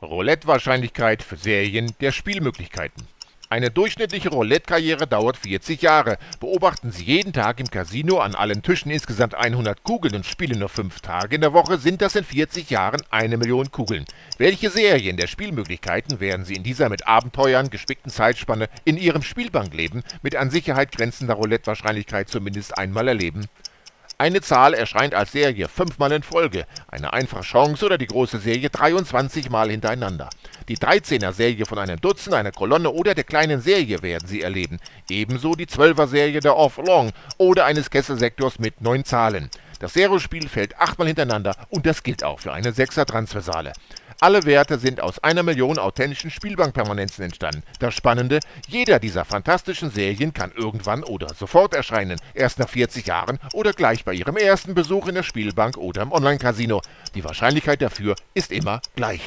Roulette-Wahrscheinlichkeit für Serien der Spielmöglichkeiten. Eine durchschnittliche Roulette-Karriere dauert 40 Jahre. Beobachten Sie jeden Tag im Casino an allen Tischen insgesamt 100 Kugeln und spielen nur 5 Tage in der Woche, sind das in 40 Jahren eine Million Kugeln. Welche Serien der Spielmöglichkeiten werden Sie in dieser mit Abenteuern gespickten Zeitspanne in Ihrem Spielbankleben mit an Sicherheit grenzender Roulette-Wahrscheinlichkeit zumindest einmal erleben? Eine Zahl erscheint als Serie fünfmal in Folge, eine einfache Chance oder die große Serie 23 Mal hintereinander. Die 13er Serie von einem Dutzend, einer Kolonne oder der kleinen Serie werden Sie erleben, ebenso die 12er Serie der Off-Long oder eines Kesselsektors mit neun Zahlen. Das Zero-Spiel fällt achtmal hintereinander und das gilt auch für eine 6er Transversale. Alle Werte sind aus einer Million authentischen Spielbankpermanenzen entstanden. Das Spannende, jeder dieser fantastischen Serien kann irgendwann oder sofort erscheinen, erst nach 40 Jahren oder gleich bei Ihrem ersten Besuch in der Spielbank oder im Online-Casino. Die Wahrscheinlichkeit dafür ist immer gleich.